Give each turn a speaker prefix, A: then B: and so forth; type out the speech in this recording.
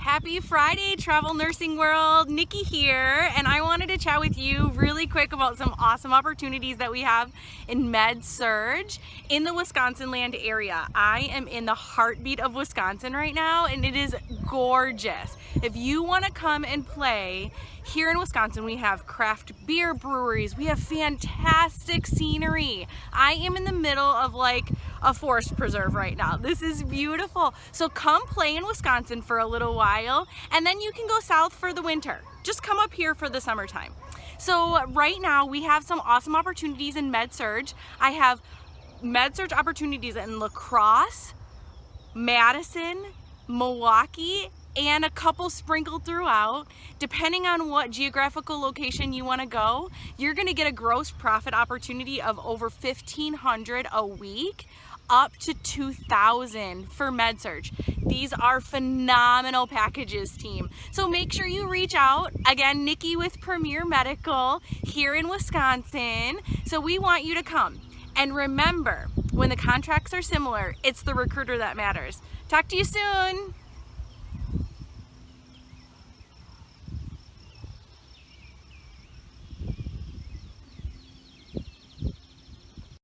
A: Happy Friday, Travel Nursing World. Nikki here, and I wanted to chat with you really quick about some awesome opportunities that we have in MedSurg in the Wisconsin land area. I am in the heartbeat of Wisconsin right now, and it is gorgeous. If you want to come and play here in Wisconsin, we have craft beer breweries, we have fantastic scenery. I am in the middle of like a forest preserve right now. This is beautiful. So come play in Wisconsin for a little while and then you can go south for the winter. Just come up here for the summertime. So right now we have some awesome opportunities in MedSurg. I have MedSurg opportunities in La Crosse, Madison, Milwaukee, and a couple sprinkled throughout. Depending on what geographical location you want to go, you're going to get a gross profit opportunity of over 1500 a week up to 2000 for MedSurg. These are phenomenal packages team. So make sure you reach out. Again, Nikki with Premier Medical here in Wisconsin. So we want you to come. And remember, when the contracts are similar, it's the recruiter that matters. Talk to you soon.